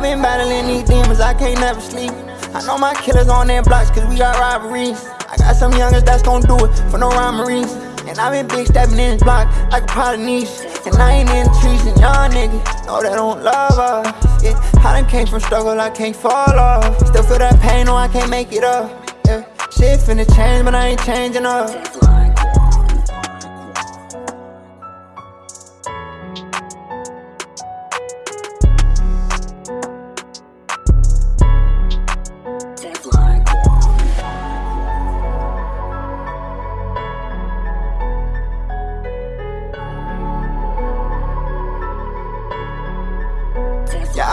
been battling these demons, I can't never sleep. I know my killers on their blocks, cause we got robberies. I got some youngers that's gon' do it for no robberies. And I been big stepping in this block like a Polynesian. And I ain't in the trees, and y'all niggas know they don't love us. Yeah, I done came from struggle, I can't fall off. Still feel that pain, no, I can't make it up. Yeah, shit finna change, but I ain't changing up.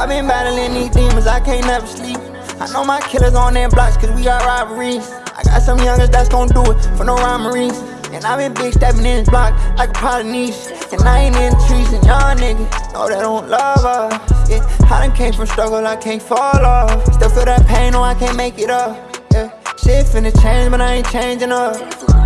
Yeah, I been battling these demons, I can't never sleep. I know my killers on their blocks, cause we got robberies. I got some youngers that's gon' do it for no robberies. And I been big stepping in this block like a Polynesian. And I ain't in the trees, and y'all niggas know they don't love us. Yeah, I done came from struggle, I can't fall off. Still feel that pain, no, I can't make it up. Yeah, shit finna change, but I ain't changing up.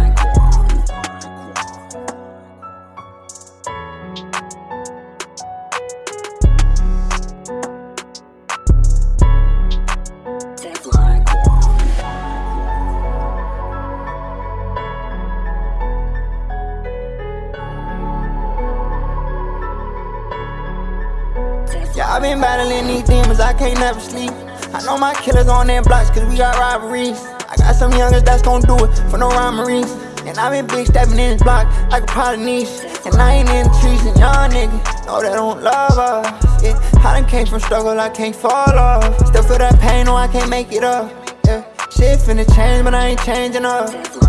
Yeah, I been battling these demons, I can't never sleep. I know my killers on their blocks, cause we got robberies. I got some youngers that's gon' do it for no robberies. And I been big stepping in this block like a Polynesian. And I ain't in the trees, and y'all niggas know they don't love us. Yeah, I done came from struggle, I can't fall off. Still feel that pain, no, I can't make it up. Yeah, shit finna change, but I ain't changing up.